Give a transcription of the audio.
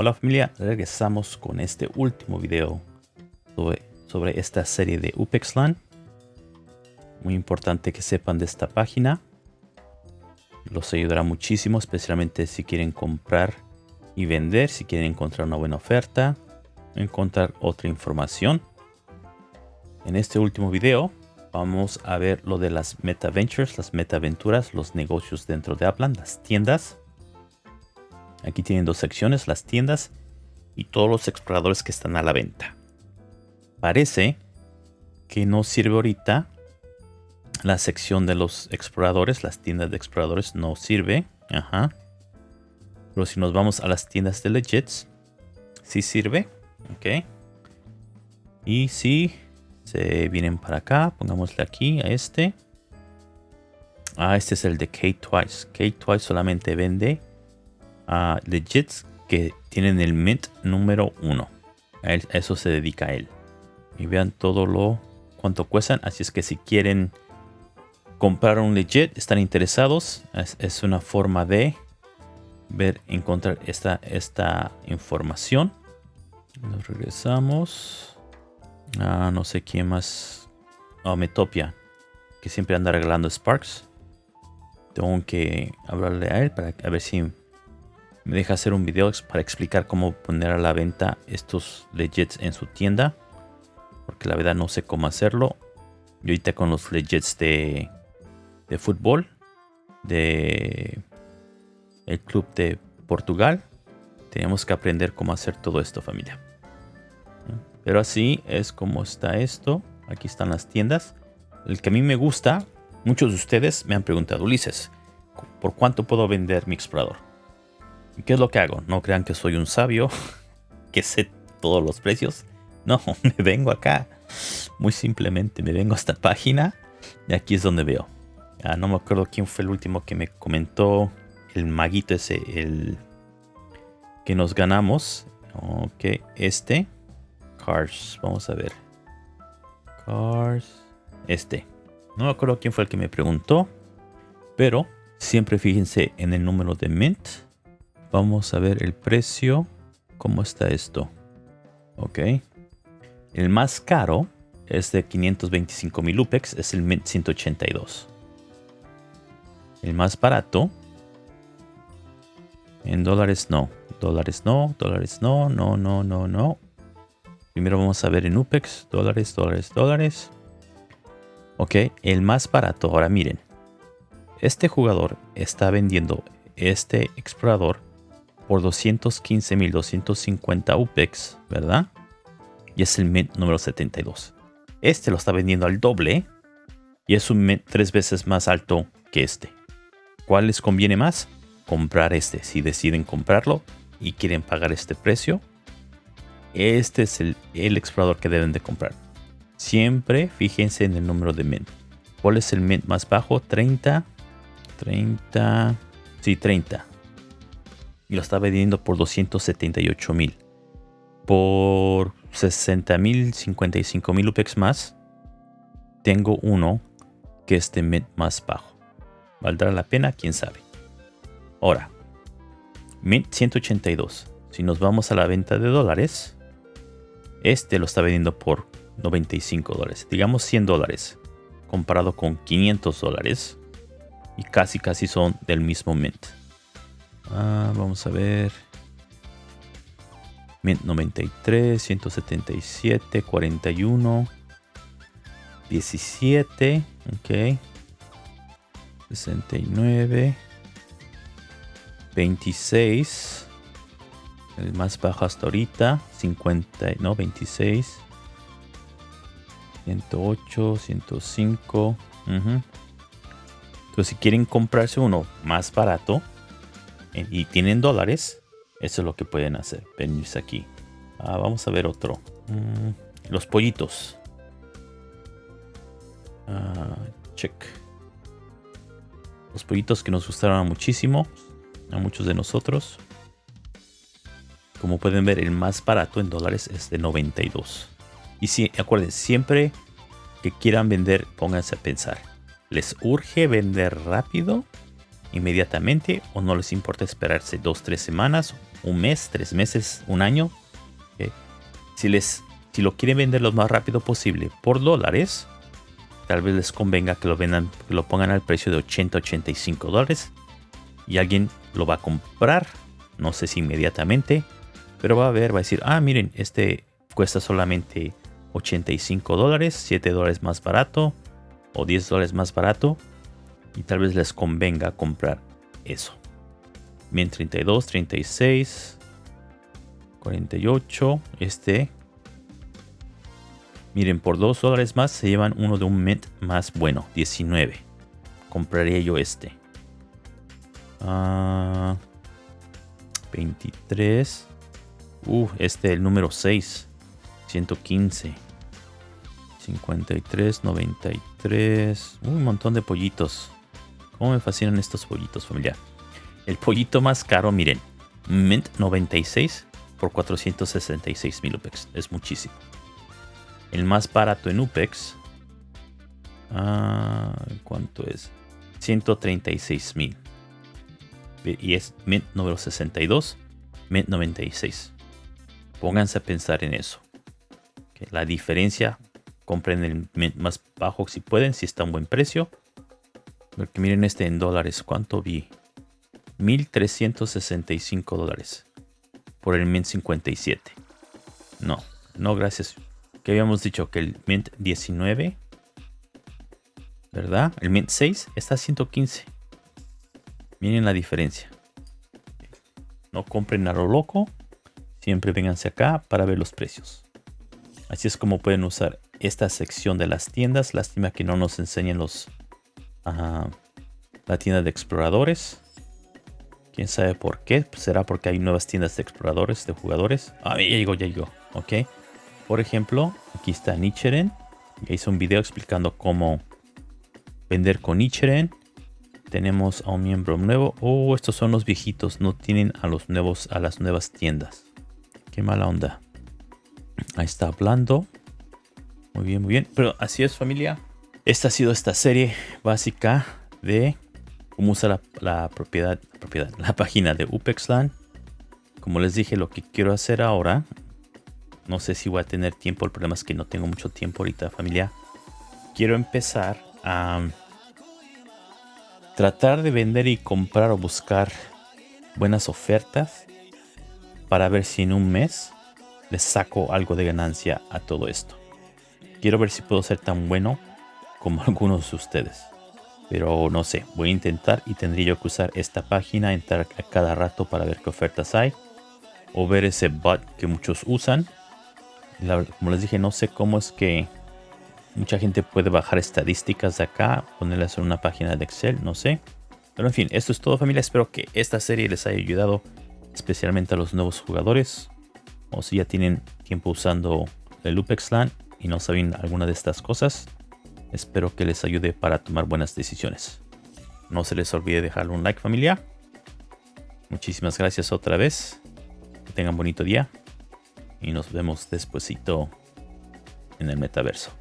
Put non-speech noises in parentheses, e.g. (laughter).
Hola familia, regresamos con este último video sobre, esta serie de UPEXLAN. Muy importante que sepan de esta página. Los ayudará muchísimo, especialmente si quieren comprar y vender, si quieren encontrar una buena oferta, encontrar otra información. En este último video vamos a ver lo de las meta ventures, las meta aventuras, los negocios dentro de Upland, las tiendas Aquí tienen dos secciones, las tiendas y todos los exploradores que están a la venta. Parece que no sirve ahorita la sección de los exploradores, las tiendas de exploradores no sirve. Ajá. Pero si nos vamos a las tiendas de legits, sí sirve. Ok. Y si se vienen para acá, pongámosle aquí a este. Ah, este es el de Kate Twice. Kate Twice solamente vende uh, legits que tienen el mint número 1. A, eso se dedica a él. Y vean todo lo cuánto cuestan. Así es que si quieren comprar un legit, están interesados, es, una forma de ver, encontrar esta, esta información. Nos regresamos. Ah, no sé quién más. Oh, Metopia. Que siempre anda regalando Sparks. Tengo que hablarle a él para ver si me deja hacer un video para explicar cómo poner a la venta estos legits en su tienda. Porque la verdad no sé cómo hacerlo. Y ahorita con los legits de, de fútbol. De el club de Portugal. Tenemos que aprender cómo hacer todo esto familia. Pero así es como está esto. Aquí están las tiendas. El que a mí me gusta. Muchos de ustedes me han preguntado, Ulises, ¿por cuánto puedo vender mi explorador? ¿Qué es lo que hago? No crean que soy un sabio, (laughs) que sé todos los precios. No, (laughs) me vengo acá. Muy simplemente me vengo a esta página y aquí es donde veo. Ah, no me acuerdo quién fue el último que me comentó el maguito ese, el que nos ganamos. Ok, este. Cars, vamos a ver. Cars. Este. No me acuerdo quién fue el que me preguntó. Pero siempre fíjense en el número de mint Vamos a ver el precio. ¿Cómo está esto? Ok. El más caro es de 525 mil UPEX. Es el Mint 182. El más barato. En dólares no. Dólares no. Dólares no. No, no, no, no. Primero vamos a ver en UPEX. Dólares, dólares, dólares. Ok. El más barato. Ahora miren. Este jugador está vendiendo este explorador por 215.250 UPEX, ¿verdad? Y es el Mint número 72. Este lo está vendiendo al doble y es un Mint tres veces más alto que este. ¿Cuál les conviene más? Comprar este. Si deciden comprarlo y quieren pagar este precio, este es el, el explorador que deben de comprar. Siempre fíjense en el número de Mint. ¿Cuál es el Mint más bajo? 30. 30. Sí, 30 y lo está vendiendo por 278 mil. Por 60 mil, 55 mil UPEX más, tengo uno que es de Mint más bajo. ¿Valdrá la pena? ¿Quién sabe? Ahora, Mint 182. Si nos vamos a la venta de dólares, este lo está vendiendo por 95 dólares. Digamos 100 dólares comparado con 500 dólares. Y casi casi son del mismo Mint. Ah, vamos a ver. 93, 177, 41, 17, ok. 69, 26, el más bajo hasta ahorita, 50, no, 26, 108, 105. Entonces, si quieren comprarse uno más barato, y tienen dólares, eso es lo que pueden hacer. Venirse aquí. Ah, vamos a ver otro. Mm, los pollitos. Ah, check. Los pollitos que nos gustaron muchísimo. A muchos de nosotros. Como pueden ver, el más barato en dólares es de 92. Y si, acuerden, siempre que quieran vender, pónganse a pensar. ¿Les urge vender rápido? Inmediatamente o no les importa esperarse dos tres semanas un mes, tres meses, un año. Si, les, si lo quieren vender lo más rápido posible por dólares, tal vez les convenga que lo vendan, que lo pongan al precio de 80, 85 dólares. Y alguien lo va a comprar, no sé si inmediatamente, pero va a ver, va a decir, ah, miren, este cuesta solamente 85 dólares, 7 dólares más barato o 10 dólares más barato. Y tal vez les convenga comprar eso. 32, 36, 48. Este. Miren, por 2 dólares más se llevan uno de un Mint más bueno, 19. Compraría yo este. 23. Ah, uh, este el número 6. 115. 53, 93. Un montón de pollitos. Cómo me fascinan estos pollitos, familia. El pollito más caro, miren. Mint 96 por 466 mil UPEX. Es muchísimo. El más barato en UPEX. Ah, ¿Cuánto es? 136 mil. Y es Mint número 62. Mint 96. Pónganse a pensar en eso. La diferencia. Compren el Mint más bajo si pueden, si está a un buen precio. Porque miren este en dólares. ¿Cuánto vi? 1.365 dólares por el Mint 57. No, no gracias. Que habíamos dicho que el Mint 19, ¿verdad? El Mint 6 está a 115. Miren la diferencia. No compren a lo loco. Siempre vénganse acá para ver los precios. Así es como pueden usar esta sección de las tiendas. Lástima que no nos enseñen los... la tienda de exploradores. Quién sabe por qué. Será porque hay nuevas tiendas de exploradores, de jugadores. Ah, ya llegó, ya llegó. Ok. Por ejemplo, aquí está Nichiren. Ya hice un video explicando cómo vender con Nichiren. Tenemos a un miembro nuevo. Oh, estos son los viejitos. No tienen a los nuevos, a las nuevas tiendas. Qué mala onda. Ahí está hablando. Muy bien, muy bien. Pero así es familia. Esta ha sido esta serie básica de cómo usar la, propiedad, la, página de UPEXLAN. Como les dije, lo que quiero hacer ahora, no sé si voy a tener tiempo, el problema es que no tengo mucho tiempo ahorita familia. Quiero empezar a tratar de vender y comprar o buscar buenas ofertas para ver si en un mes les saco algo de ganancia a todo esto. Quiero ver si puedo ser tan bueno como (laughs) algunos de ustedes. Pero no sé, voy a intentar y tendría que usar esta página, entrar a cada rato para ver qué ofertas hay. O ver ese bot que muchos usan. como les dije, no sé cómo es que mucha gente puede bajar estadísticas de acá, ponerlas en una página de Excel, no sé. Pero en fin, esto es todo familia. Espero que esta serie les haya ayudado, especialmente a los nuevos jugadores. O si ya tienen tiempo usando el LoopXLAN y no saben alguna de estas cosas Espero que les ayude para tomar buenas decisiones. No se les olvide dejarle un like familia. Muchísimas gracias otra vez. Que tengan bonito día. Y nos vemos despuesito en el metaverso.